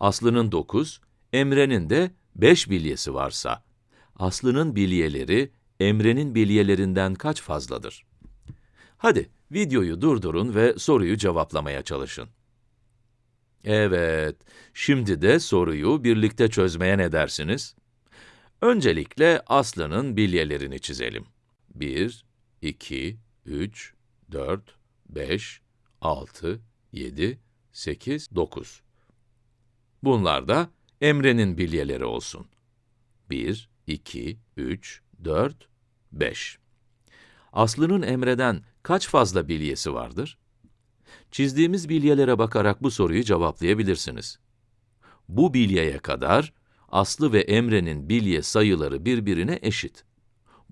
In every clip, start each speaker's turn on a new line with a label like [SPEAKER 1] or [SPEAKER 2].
[SPEAKER 1] Aslı'nın 9, Emre'nin de 5 bilyesi varsa, Aslı'nın bilyeleri Emre'nin bilyelerinden kaç fazladır? Hadi, videoyu durdurun ve soruyu cevaplamaya çalışın. Evet, şimdi de soruyu birlikte çözmeye ne dersiniz? Öncelikle Aslı'nın bilyelerini çizelim. 1, 2, 3, 4, 5, 6, 7, 8, 9. Bunlar da Emre'nin bilyeleri olsun. 1, 2, 3, 4, 5. Aslı'nın Emre'den kaç fazla bilyesi vardır? Çizdiğimiz bilyelere bakarak bu soruyu cevaplayabilirsiniz. Bu bilyeye kadar Aslı ve Emre'nin bilye sayıları birbirine eşit.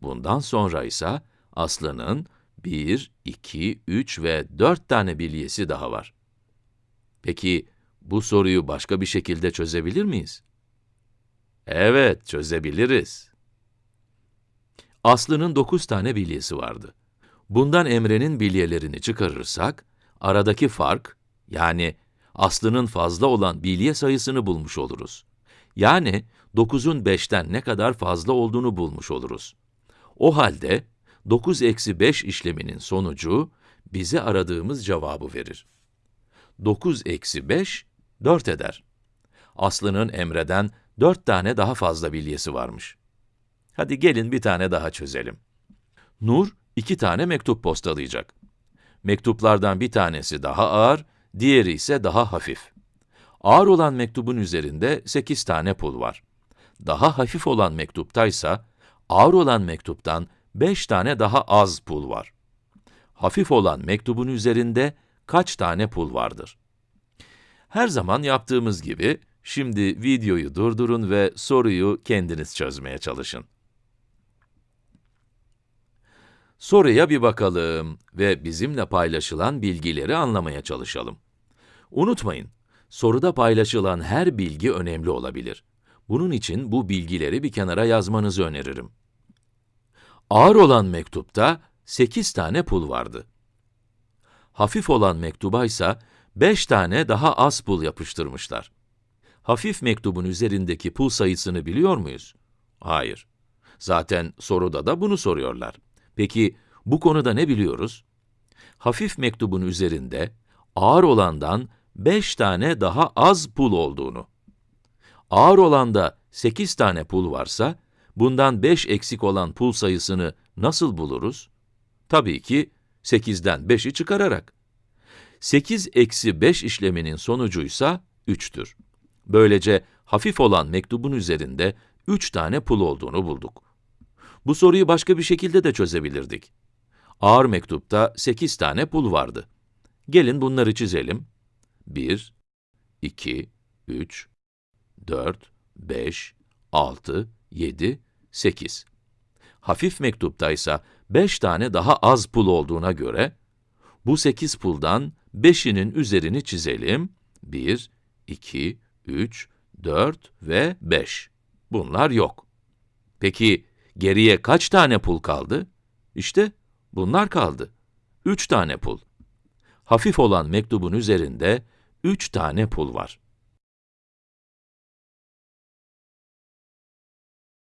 [SPEAKER 1] Bundan sonra ise Aslı'nın 1, 2, 3 ve 4 tane bilyesi daha var. Peki, bu soruyu başka bir şekilde çözebilir miyiz? Evet, çözebiliriz. Aslı'nın 9 tane bilyesi vardı. Bundan Emre'nin bilyelerini çıkarırsak, aradaki fark, yani Aslı'nın fazla olan bilye sayısını bulmuş oluruz. Yani 9'un 5'ten ne kadar fazla olduğunu bulmuş oluruz. O halde 9 eksi 5 işleminin sonucu bize aradığımız cevabı verir. 9 eksi 5, 4 eder. Aslı'nın Emre'den 4 tane daha fazla bilyesi varmış. Hadi gelin bir tane daha çözelim. Nur, iki tane mektup postalayacak. Mektuplardan bir tanesi daha ağır, diğeri ise daha hafif. Ağır olan mektubun üzerinde 8 tane pul var. Daha hafif olan mektuptaysa, ağır olan mektuptan 5 tane daha az pul var. Hafif olan mektubun üzerinde kaç tane pul vardır? Her zaman yaptığımız gibi, şimdi videoyu durdurun ve soruyu kendiniz çözmeye çalışın. Soruya bir bakalım ve bizimle paylaşılan bilgileri anlamaya çalışalım. Unutmayın, soruda paylaşılan her bilgi önemli olabilir. Bunun için bu bilgileri bir kenara yazmanızı öneririm. Ağır olan mektupta 8 tane pul vardı. Hafif olan mektuba ise 5 tane daha az pul yapıştırmışlar. Hafif mektubun üzerindeki pul sayısını biliyor muyuz? Hayır. Zaten soruda da bunu soruyorlar. Peki bu konuda ne biliyoruz? Hafif mektubun üzerinde ağır olandan 5 tane daha az pul olduğunu. Ağır olanda 8 tane pul varsa, bundan 5 eksik olan pul sayısını nasıl buluruz? Tabii ki 8'den 5'i çıkararak. 8 eksi 5 işleminin sonucuysa 3'tür. Böylece hafif olan mektubun üzerinde 3 tane pul olduğunu bulduk. Bu soruyu başka bir şekilde de çözebilirdik. Ağır mektupta 8 tane pul vardı. Gelin bunları çizelim. 1, 2, 3, 4, 5, 6, 7, 8. Hafif mektuptaysa 5 tane daha az pul olduğuna göre, bu 8 puldan 5'inin üzerini çizelim. 1, 2, 3, 4 ve 5. Bunlar yok. Peki, Geriye kaç tane pul kaldı? İşte bunlar kaldı. Üç tane pul. Hafif olan mektubun üzerinde üç tane pul var.